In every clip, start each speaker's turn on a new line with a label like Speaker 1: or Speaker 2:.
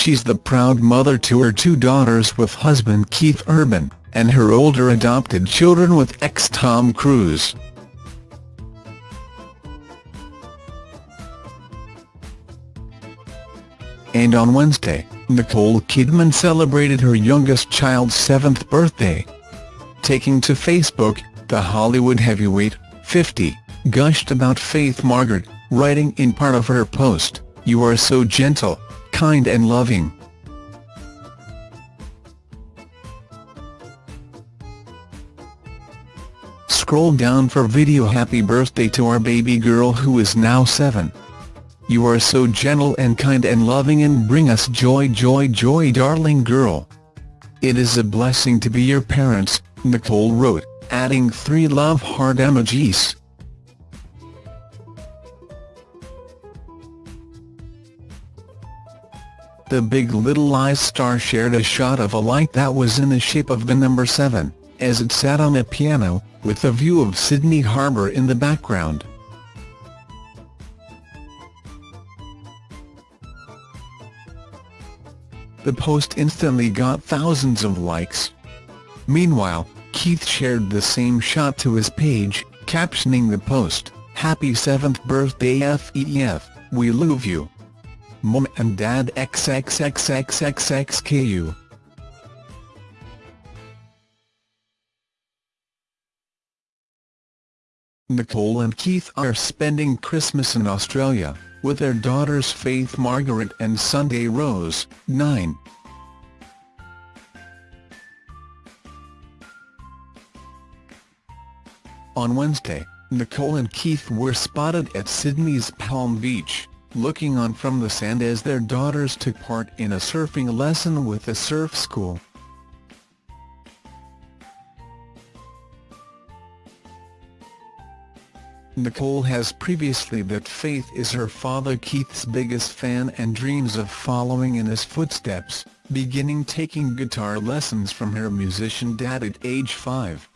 Speaker 1: She's the proud mother to her two daughters with husband Keith Urban, and her older adopted children with ex Tom Cruise. And on Wednesday, Nicole Kidman celebrated her youngest child's seventh birthday. Taking to Facebook, the Hollywood heavyweight, 50, gushed about Faith Margaret, writing in part of her post, You are so gentle, kind and loving. Scroll down for video Happy birthday to our baby girl who is now 7. You are so gentle and kind and loving and bring us joy joy joy darling girl. It is a blessing to be your parents, Nicole wrote, adding three love heart emojis. The Big Little Lies star shared a shot of a light that was in the shape of the number 7, as it sat on a piano, with a view of Sydney Harbour in the background. The post instantly got thousands of likes. Meanwhile, Keith shared the same shot to his page, captioning the post, Happy 7th birthday FEF, we love you. Mom and Dad XXXXXXXKU. Nicole and Keith are spending Christmas in Australia with their daughters Faith Margaret and Sunday Rose, 9. On Wednesday, Nicole and Keith were spotted at Sydney's Palm Beach, looking on from the sand as their daughters took part in a surfing lesson with a surf school. Nicole has previously that Faith is her father Keith's biggest fan and dreams of following in his footsteps, beginning taking guitar lessons from her musician dad at age 5.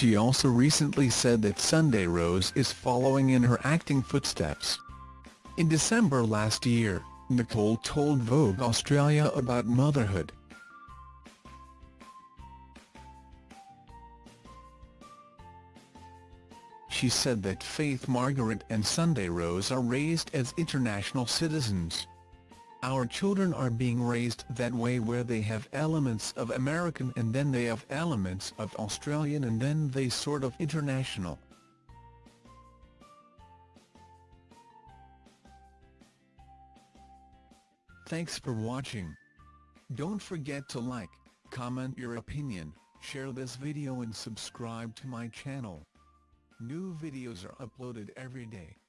Speaker 1: She also recently said that Sunday Rose is following in her acting footsteps. In December last year, Nicole told Vogue Australia about motherhood. she said that Faith Margaret and Sunday Rose are raised as international citizens. Our children are being raised that way where they have elements of American and then they have elements of Australian and then they sort of international. Thanks for watching. Don't forget to like, comment your opinion, share this video and subscribe to my channel. New videos are uploaded every day.